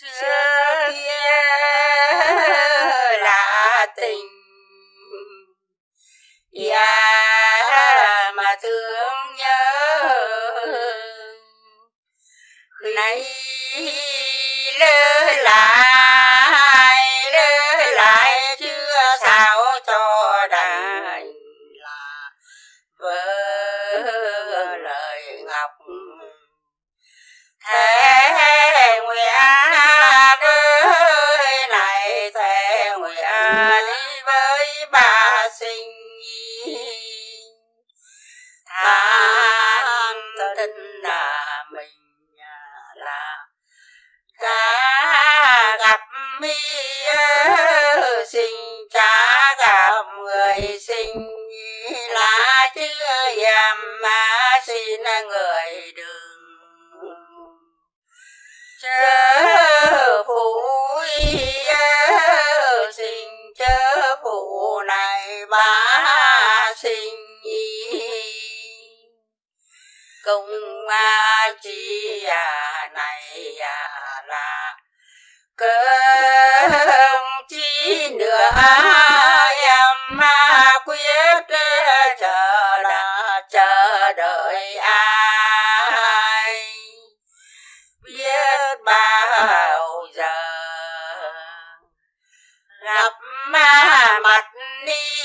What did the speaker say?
xưa kia là tình. Dạ mà thương nhớ. Nay lơ lại lơ lại chưa sao cho đành là vỡ lời ngọc. Thế nguyện đi với bà sinh tham thân là mình à, là cả gặp mi sinh cha gặp người sinh là chưa dám mà xin người đừng chơi công a chi à này à là cơm chi nữa em ma quyết chờ là chờ đợi ai. Biết bao giờ gặp ma mặt đi